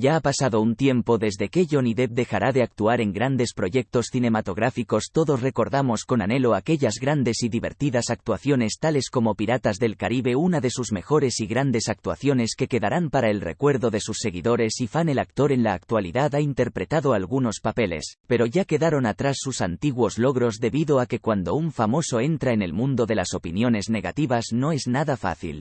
Ya ha pasado un tiempo desde que Johnny Depp dejará de actuar en grandes proyectos cinematográficos. Todos recordamos con anhelo aquellas grandes y divertidas actuaciones tales como Piratas del Caribe, una de sus mejores y grandes actuaciones que quedarán para el recuerdo de sus seguidores y fan. El actor en la actualidad ha interpretado algunos papeles, pero ya quedaron atrás sus antiguos logros debido a que cuando un famoso entra en el mundo de las opiniones negativas no es nada fácil.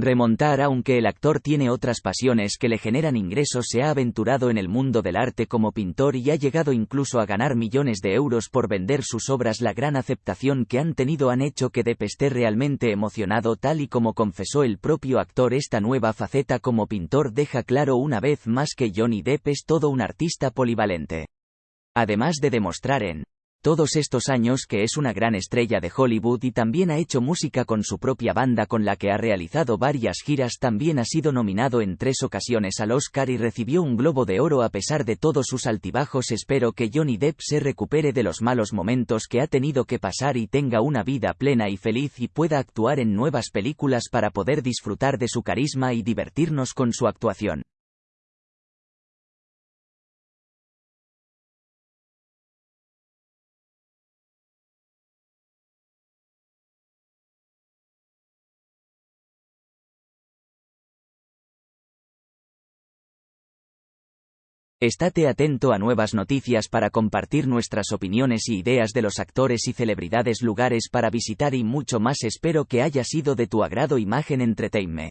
Remontar aunque el actor tiene otras pasiones que le generan ingresos se ha aventurado en el mundo del arte como pintor y ha llegado incluso a ganar millones de euros por vender sus obras la gran aceptación que han tenido han hecho que Depp esté realmente emocionado tal y como confesó el propio actor esta nueva faceta como pintor deja claro una vez más que Johnny Depp es todo un artista polivalente. Además de demostrar en todos estos años que es una gran estrella de Hollywood y también ha hecho música con su propia banda con la que ha realizado varias giras también ha sido nominado en tres ocasiones al Oscar y recibió un Globo de Oro a pesar de todos sus altibajos espero que Johnny Depp se recupere de los malos momentos que ha tenido que pasar y tenga una vida plena y feliz y pueda actuar en nuevas películas para poder disfrutar de su carisma y divertirnos con su actuación. Estate atento a nuevas noticias para compartir nuestras opiniones y ideas de los actores y celebridades lugares para visitar y mucho más espero que haya sido de tu agrado Imagen Entertainment.